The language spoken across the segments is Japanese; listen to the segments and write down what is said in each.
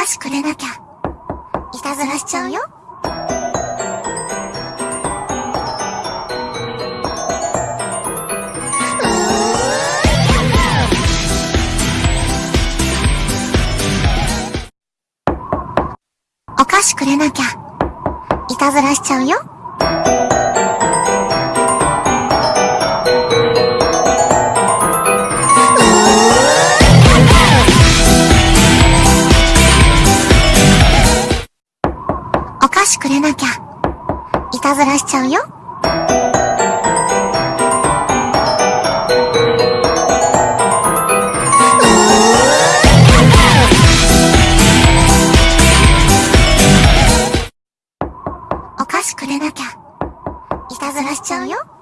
菓子くれなきゃ。いたずらしちゃうよ。お菓子くれなきゃ。いたずらしちゃうよ。お菓子くれなきゃ。いたずらしちゃうよ。お菓子くれなきゃ。いたずらしちゃうよ。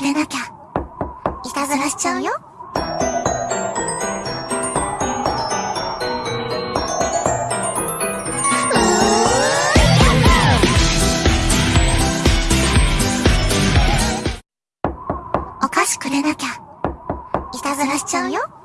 お菓子くれなきゃ。いたずらしちゃうよ。お菓子くれなきゃ。いたずらしちゃうよ。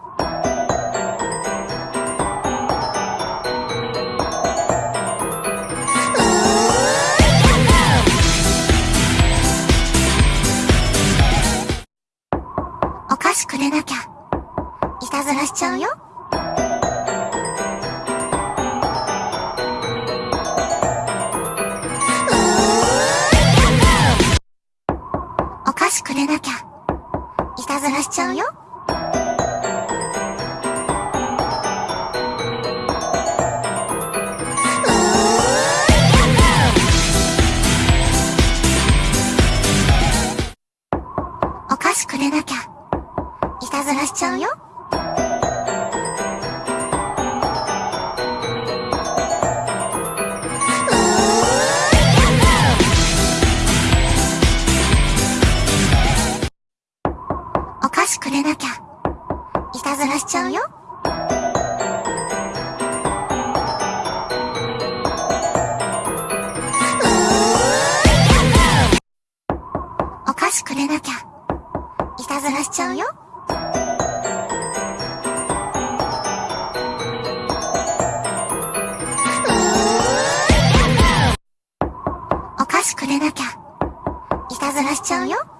くれなきゃ。いたずらしちゃうよ。お菓子くれなきゃ。いたずらしちゃうよ。お菓子くれなきゃ。ずらしちゃうよ。お菓子くれなきゃ。いたずらし。くれなきゃ。いたずらしちゃうよ。お菓子くれなきゃ。いたずらしちゃうよ。